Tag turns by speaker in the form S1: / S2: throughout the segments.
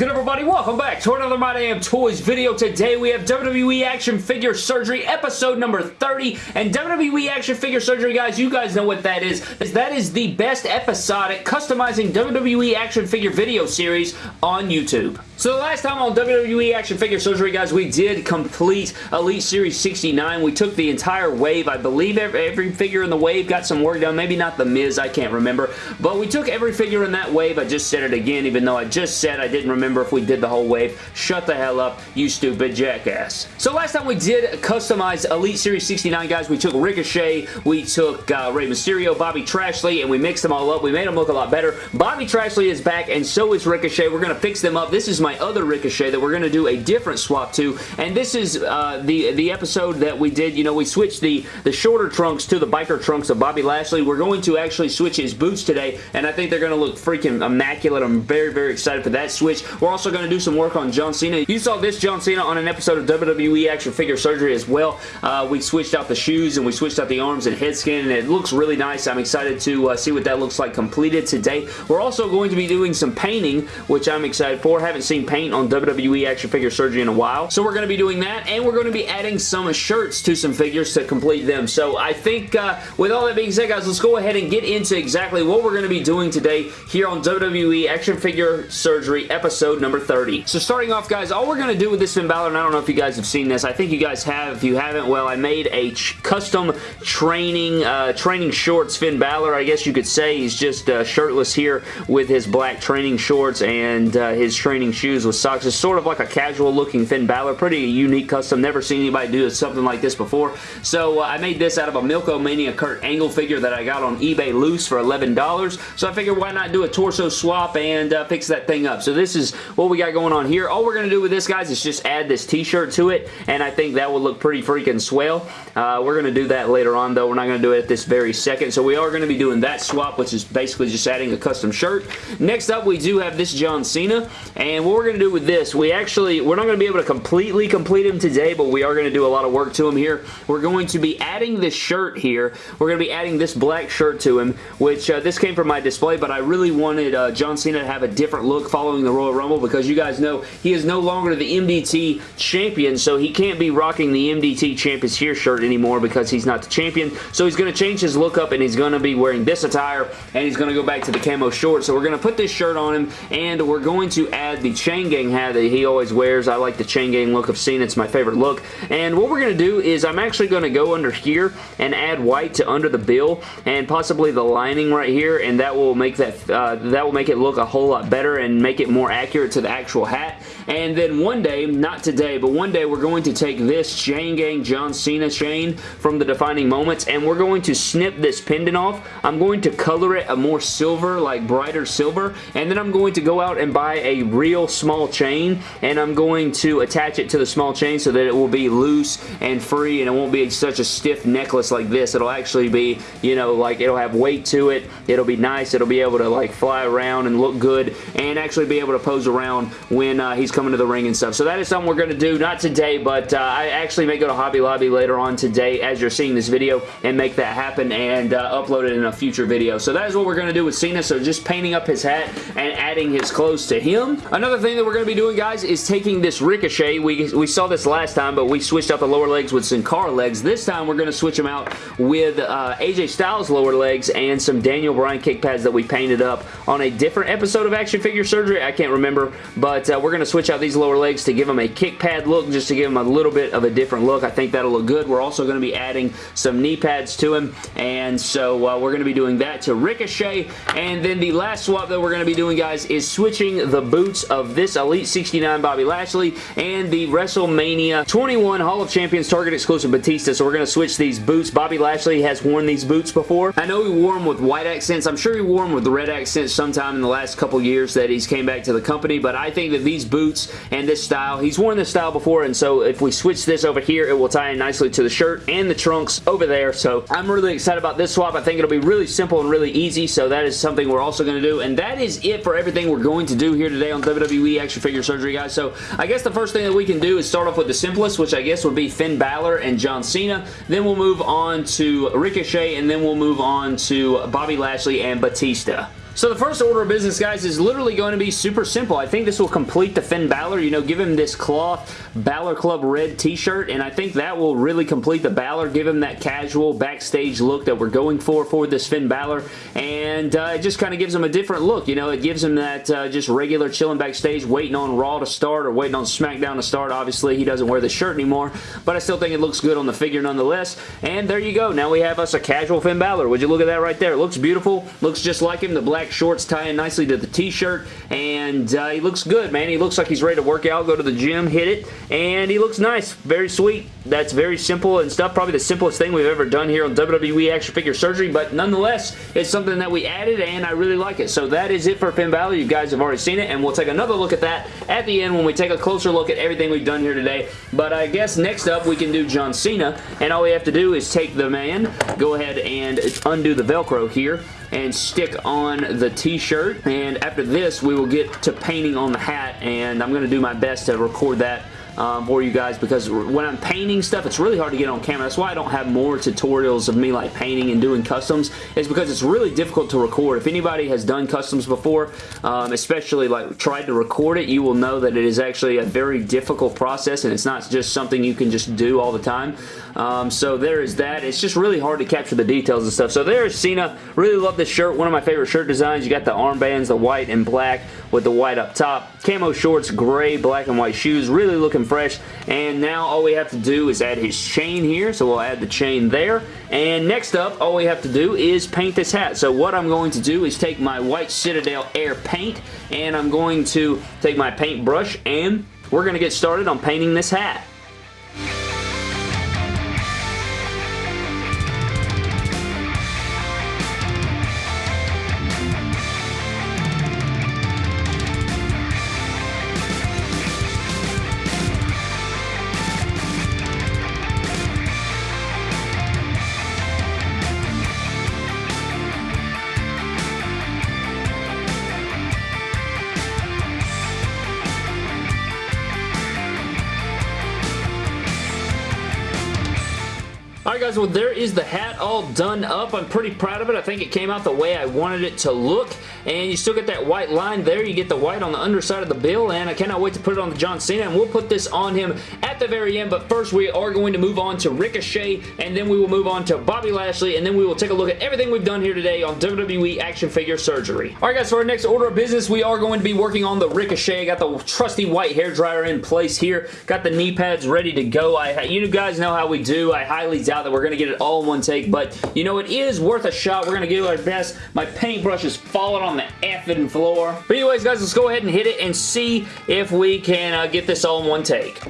S1: good everybody? Welcome back to another My Damn Toys video. Today we have WWE Action Figure Surgery episode number 30 and WWE Action Figure Surgery guys, you guys know what that is. That is the best episodic customizing WWE Action Figure video series on YouTube. So the last time on WWE Action Figure Surgery, guys, we did complete Elite Series 69. We took the entire wave. I believe every, every, figure in the wave got some work done. Maybe not the Miz, I can't remember. But we took every figure in that wave. I just said it again, even though I just said I didn't remember if we did the whole wave. Shut the hell up, you stupid jackass. So last time we did customize Elite Series 69, guys, we took Ricochet, we took uh, Rey Mysterio, Bobby Trashley, and we mixed them all up. We made them look a lot better. Bobby Trashley is back, and so is Ricochet. We're going to fix them up. This is my my other Ricochet that we're going to do a different swap to, and this is uh, the, the episode that we did. You know, we switched the, the shorter trunks to the biker trunks of Bobby Lashley. We're going to actually switch his boots today, and I think they're going to look freaking immaculate. I'm very, very excited for that switch. We're also going to do some work on John Cena. You saw this John Cena on an episode of WWE Action Figure Surgery as well. Uh, we switched out the shoes, and we switched out the arms and head skin, and it looks really nice. I'm excited to uh, see what that looks like completed today. We're also going to be doing some painting, which I'm excited for. haven't seen paint on WWE Action Figure Surgery in a while. So we're going to be doing that, and we're going to be adding some shirts to some figures to complete them. So I think uh, with all that being said, guys, let's go ahead and get into exactly what we're going to be doing today here on WWE Action Figure Surgery episode number 30. So starting off, guys, all we're going to do with this Finn Balor, and I don't know if you guys have seen this. I think you guys have. If you haven't, well, I made a custom training uh, training shorts Finn Balor, I guess you could say. He's just uh, shirtless here with his black training shorts and uh, his training shoes with socks. It's sort of like a casual looking Finn Balor. Pretty unique custom. Never seen anybody do something like this before. So uh, I made this out of a Milk-O-Mania Kurt Angle figure that I got on eBay loose for $11. So I figured why not do a torso swap and uh, fix that thing up. So this is what we got going on here. All we're going to do with this, guys, is just add this t-shirt to it. And I think that will look pretty freaking swell. Uh, we're going to do that later on, though. We're not going to do it at this very second. So we are going to be doing that swap, which is basically just adding a custom shirt. Next up, we do have this John Cena. And what we're going to do with this, we actually, we're not going to be able to completely complete him today, but we are going to do a lot of work to him here. We're going to be adding this shirt here. We're going to be adding this black shirt to him, which uh, this came from my display, but I really wanted uh, John Cena to have a different look following the Royal Rumble because you guys know he is no longer the MDT champion, so he can't be rocking the MDT Champions Here shirt anymore because he's not the champion. So he's going to change his look up and he's going to be wearing this attire and he's going to go back to the camo shorts. So we're going to put this shirt on him and we're going to add the chain gang hat that he always wears. I like the chain gang look of Cena. It's my favorite look. And what we're going to do is I'm actually going to go under here and add white to under the bill and possibly the lining right here and that will make that uh, that will make it look a whole lot better and make it more accurate to the actual hat. And then one day, not today, but one day we're going to take this chain gang John Cena chain from the Defining Moments and we're going to snip this pendant off. I'm going to color it a more silver, like brighter silver, and then I'm going to go out and buy a real small chain and I'm going to attach it to the small chain so that it will be loose and free and it won't be such a stiff necklace like this. It'll actually be, you know, like it'll have weight to it. It'll be nice. It'll be able to like fly around and look good and actually be able to pose around when uh, he's coming to the ring and stuff. So that is something we're going to do. Not today, but uh, I actually may go to Hobby Lobby later on today as you're seeing this video and make that happen and uh, upload it in a future video. So that is what we're going to do with Cena. So just painting up his hat and adding his clothes to him. Another thing that we're going to be doing, guys, is taking this Ricochet. We, we saw this last time, but we switched out the lower legs with Sin Cara legs. This time, we're going to switch them out with uh, AJ Styles lower legs and some Daniel Bryan kick pads that we painted up on a different episode of Action Figure Surgery. I can't remember, but uh, we're going to switch out these lower legs to give them a kick pad look, just to give them a little bit of a different look. I think that'll look good. We're also going to be adding some knee pads to him, and so uh, we're going to be doing that to Ricochet, and then the last swap that we're going to be doing, guys, is switching the boots of this Elite 69 Bobby Lashley and the WrestleMania 21 Hall of Champions Target exclusive Batista, so we're going to switch these boots. Bobby Lashley has worn these boots before. I know he wore them with white accents. I'm sure he wore them with red accents sometime in the last couple years that he's came back to the company, but I think that these boots and this style, he's worn this style before, and so if we switch this over here, it will tie in nicely to the shirt and the trunks over there, so I'm really excited about this swap. I think it'll be really simple and really easy, so that is something we're also going to do, and that is it for everything we're going to do here today on WWE Action Figure Surgery, guys. So I guess the first thing that we can do is start off with the simplest, which I guess would be Finn Balor and John Cena. Then we'll move on to Ricochet, and then we'll move on to Bobby Lashley and Batista. So the first order of business, guys, is literally going to be super simple. I think this will complete the Finn Balor. You know, give him this cloth Balor Club red t-shirt, and I think that will really complete the Balor, give him that casual backstage look that we're going for for this Finn Balor, and uh, it just kind of gives him a different look. You know, it gives him that uh, just regular chilling backstage, waiting on Raw to start or waiting on SmackDown to start. Obviously, he doesn't wear the shirt anymore, but I still think it looks good on the figure nonetheless, and there you go. Now we have us a casual Finn Balor. Would you look at that right there? It looks beautiful. Looks just like him. The black shorts tie in nicely to the t-shirt, and uh, he looks good, man. He looks like he's ready to work out, go to the gym, hit it, and he looks nice. Very sweet. That's very simple and stuff. Probably the simplest thing we've ever done here on WWE Action Figure Surgery, but nonetheless, it's something that we added, and I really like it. So that is it for Finn Balor. You guys have already seen it, and we'll take another look at that at the end when we take a closer look at everything we've done here today. But I guess next up, we can do John Cena, and all we have to do is take the man, go ahead and undo the Velcro here, and stick on the t-shirt. And after this we will get to painting on the hat and I'm going to do my best to record that um, for you guys because when I'm painting stuff, it's really hard to get on camera. That's why I don't have more tutorials of me like painting and doing customs is because it's really difficult to record. If anybody has done customs before, um, especially like tried to record it, you will know that it is actually a very difficult process and it's not just something you can just do all the time. Um, so there is that. It's just really hard to capture the details and stuff. So there's Cena. Really love this shirt. One of my favorite shirt designs. You got the armbands, the white and black with the white up top. Camo shorts, gray, black, and white shoes. Really looking fresh. And now all we have to do is add his chain here. So we'll add the chain there. And next up, all we have to do is paint this hat. So what I'm going to do is take my white Citadel Air paint and I'm going to take my paintbrush and we're going to get started on painting this hat. Alright guys, well there is the hat all done up. I'm pretty proud of it. I think it came out the way I wanted it to look. And you still get that white line there. You get the white on the underside of the bill. And I cannot wait to put it on the John Cena. And we'll put this on him at the very end. But first we are going to move on to Ricochet. And then we will move on to Bobby Lashley. And then we will take a look at everything we've done here today on WWE Action Figure Surgery. Alright guys, for our next order of business, we are going to be working on the Ricochet. I got the trusty white hair dryer in place here. Got the knee pads ready to go. I, You guys know how we do. I highly doubt that we're going to get it all in one take, but you know, it is worth a shot. We're going to give our best. My paintbrush is falling on the effing floor. But anyways, guys, let's go ahead and hit it and see if we can uh, get this all in one take.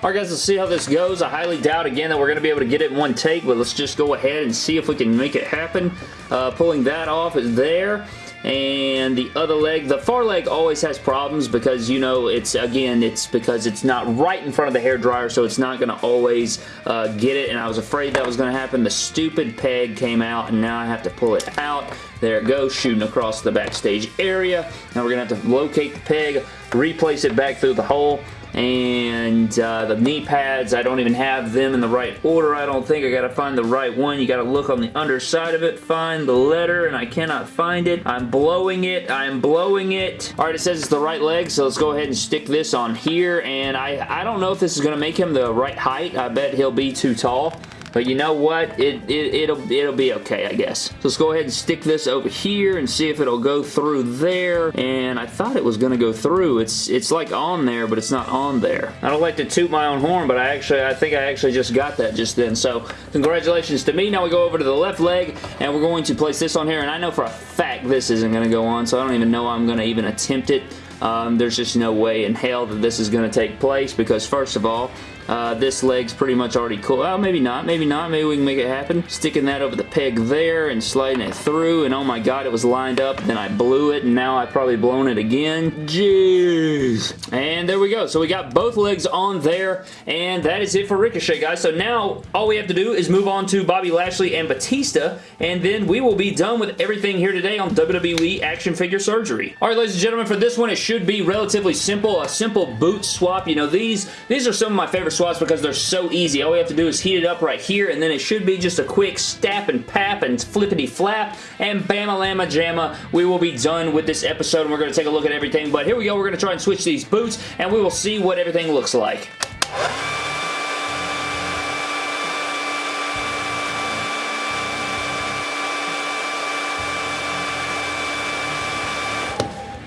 S1: Alright guys, let's see how this goes. I highly doubt again that we're going to be able to get it in one take, but let's just go ahead and see if we can make it happen. Uh, pulling that off is there and the other leg the far leg always has problems because you know it's again it's because it's not right in front of the hair dryer so it's not going to always uh, get it. And I was afraid that was going to happen. The stupid peg came out and now I have to pull it out. There it goes shooting across the backstage area. Now we're going to have to locate the peg replace it back through the hole and uh, the knee pads I don't even have them in the right order I don't think. I gotta find the right one. You gotta look on the underside of it find the letter and I cannot find it. I'm blowing it. I'm blowing it. Alright it says it's the right leg so let's go ahead and stick this on here. And I I don't know if this is gonna make him the right height. I bet he'll be too tall but you know what? It, it, it'll, it'll be okay, I guess. So let's go ahead and stick this over here and see if it'll go through there. And I thought it was going to go through. It's, it's like on there, but it's not on there. I don't like to toot my own horn, but I actually, I think I actually just got that just then. So congratulations to me. Now we go over to the left leg and we're going to place this on here. And I know for a fact this isn't going to go on, so I don't even know I'm going to even attempt it. Um, there's just no way in hell that this is going to take place because first of all, Uh, this leg's pretty much already cool. Oh, maybe not. Maybe not. Maybe we can make it happen. Sticking that over the peg there and sliding it through. And oh my god, it was lined up. Then I blew it and now I've probably blown it again. Jeez. And there we go. So we got both legs on there. And that is it for Ricochet, guys. So now all we have to do is move on to Bobby Lashley and Batista. And then we will be done with everything here today on WWE Action Figure Surgery. Alright, ladies and gentlemen, for this one, it should be relatively simple. A simple boot swap. You know, these, these are some of my favorite swaps because they're so easy. All we have to do is heat it up right here, and then it should be just a quick stap and pap and flippity flap, and bama lama jamma. We will be done with this episode, and we're going to take a look at everything. But here we go. We're going to try and switch these boots, and we will see what everything looks like.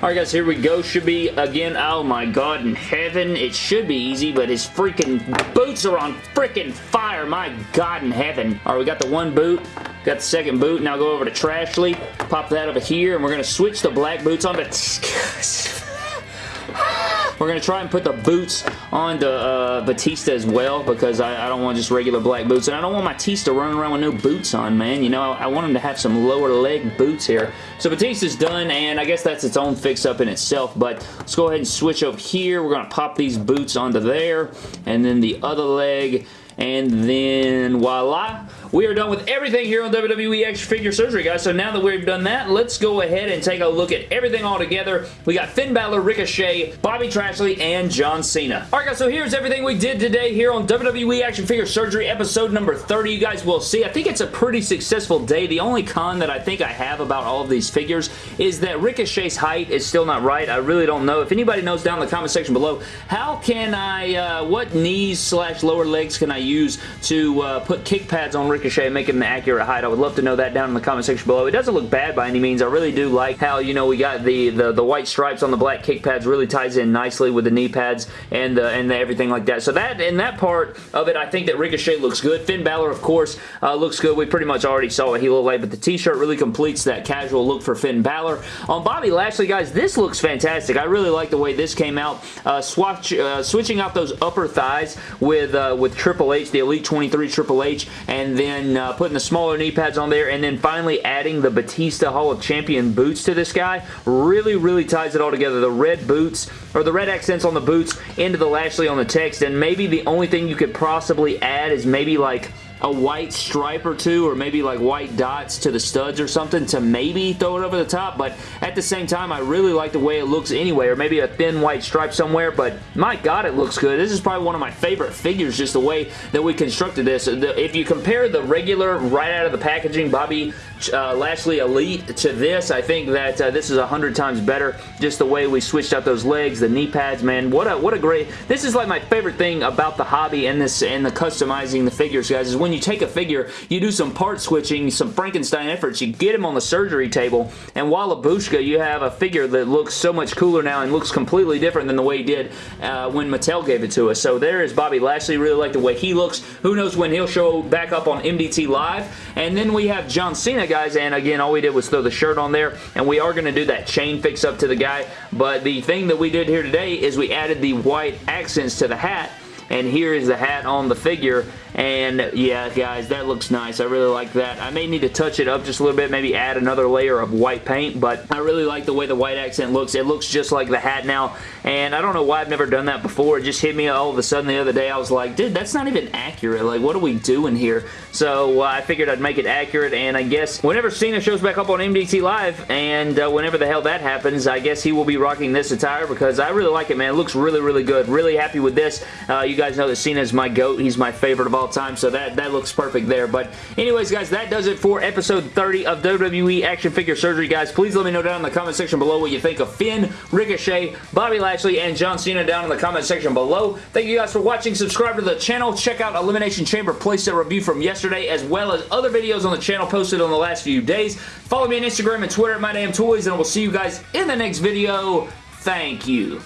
S1: Alright guys, here we go. Should be, again, oh my god, in heaven. It should be easy, but his freaking boots are on freaking fire. My god in heaven. Alright, we got the one boot. Got the second boot. Now go over to Trashley. Pop that over here, and we're going to switch the black boots on to... We're going to try and put the boots on the uh, Batista as well because I, I don't want just regular black boots. And I don't want my Batista running around with no boots on, man. You know, I, I want him to have some lower leg boots here. So Batista's done, and I guess that's its own fix-up in itself. But let's go ahead and switch over here. We're going to pop these boots onto there. And then the other leg. And then voila we are done with everything here on WWE Action Figure Surgery, guys. So now that we've done that, let's go ahead and take a look at everything all together. We got Finn Balor, Ricochet, Bobby Trashley, and John Cena. Alright, guys, so here's everything we did today here on WWE Action Figure Surgery episode number 30. You guys will see. I think it's a pretty successful day. The only con that I think I have about all of these figures is that Ricochet's height is still not right. I really don't know. If anybody knows down in the comment section below, how can I, uh, what knees slash lower legs can I use to uh, put kick pads on Ricochet Ricochet making the accurate height. I would love to know that down in the comment section below. It doesn't look bad by any means. I really do like how, you know, we got the, the, the white stripes on the black kick pads really ties in nicely with the knee pads and, uh, and everything like that. So that, in that part of it, I think that Ricochet looks good. Finn Balor, of course, uh, looks good. We pretty much already saw what he looked like, but the t-shirt really completes that casual look for Finn Balor. On Bobby Lashley, guys, this looks fantastic. I really like the way this came out. Uh, swatch, uh, switching out those upper thighs with, uh, with Triple H, the Elite 23 Triple H, and then then uh, putting the smaller knee pads on there, and then finally adding the Batista Hall of Champion boots to this guy really, really ties it all together. The red boots, or the red accents on the boots into the Lashley on the text, and maybe the only thing you could possibly add is maybe like a white stripe or two or maybe like white dots to the studs or something to maybe throw it over the top but at the same time I really like the way it looks anyway or maybe a thin white stripe somewhere but my god it looks good. This is probably one of my favorite figures just the way that we constructed this. If you compare the regular right out of the packaging Bobby uh, Lashley Elite to this I think that uh, this is a hundred times better just the way we switched out those legs the knee pads man. What a what a great this is like my favorite thing about the hobby and this and the customizing the figures guys is when when you take a figure, you do some part switching, some Frankenstein efforts, you get him on the surgery table, and Walabushka, you have a figure that looks so much cooler now and looks completely different than the way he did uh, when Mattel gave it to us. So there is Bobby Lashley. Really like the way he looks. Who knows when he'll show back up on MDT Live. And then we have John Cena, guys, and again, all we did was throw the shirt on there, and we are going to do that chain fix up to the guy. But the thing that we did here today is we added the white accents to the hat, and here is the hat on the figure and yeah, guys, that looks nice. I really like that. I may need to touch it up just a little bit, maybe add another layer of white paint, but I really like the way the white accent looks. It looks just like the hat now, and I don't know why I've never done that before. It just hit me all of a sudden the other day. I was like, dude, that's not even accurate. Like, what are we doing here? So uh, I figured I'd make it accurate, and I guess whenever Cena shows back up on MDT Live, and uh, whenever the hell that happens, I guess he will be rocking this attire because I really like it, man. It looks really, really good. Really happy with this. Uh, you guys know that Cena is my GOAT. He's my favorite of all time, so that, that looks perfect there. But anyways, guys, that does it for episode 30 of WWE Action Figure Surgery, guys. Please let me know down in the comment section below what you think of Finn, Ricochet, Bobby Lashley, and John Cena down in the comment section below. Thank you guys for watching. Subscribe to the channel. Check out Elimination Chamber playset review from yesterday, as well as other videos on the channel posted on the last few days. Follow me on Instagram and Twitter at MyDamnToys, and we'll see you guys in the next video. Thank you.